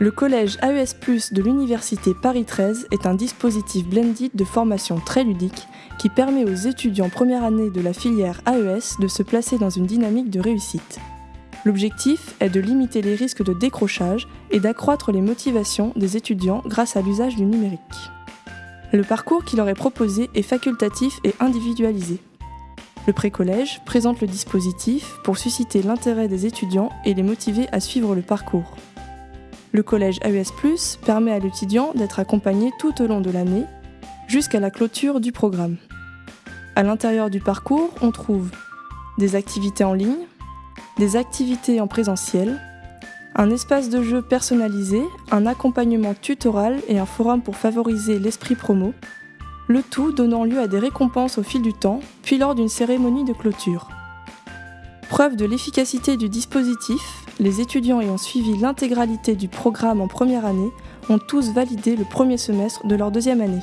Le collège AES Plus de l'Université Paris 13 est un dispositif blended de formation très ludique qui permet aux étudiants première année de la filière AES de se placer dans une dynamique de réussite. L'objectif est de limiter les risques de décrochage et d'accroître les motivations des étudiants grâce à l'usage du numérique. Le parcours qui leur est proposé est facultatif et individualisé. Le précollège présente le dispositif pour susciter l'intérêt des étudiants et les motiver à suivre le parcours. Le collège AES Plus permet à l'étudiant d'être accompagné tout au long de l'année jusqu'à la clôture du programme. À l'intérieur du parcours, on trouve des activités en ligne, des activités en présentiel, un espace de jeu personnalisé, un accompagnement tutoral et un forum pour favoriser l'esprit promo, le tout donnant lieu à des récompenses au fil du temps, puis lors d'une cérémonie de clôture. Preuve de l'efficacité du dispositif, les étudiants ayant suivi l'intégralité du programme en première année ont tous validé le premier semestre de leur deuxième année.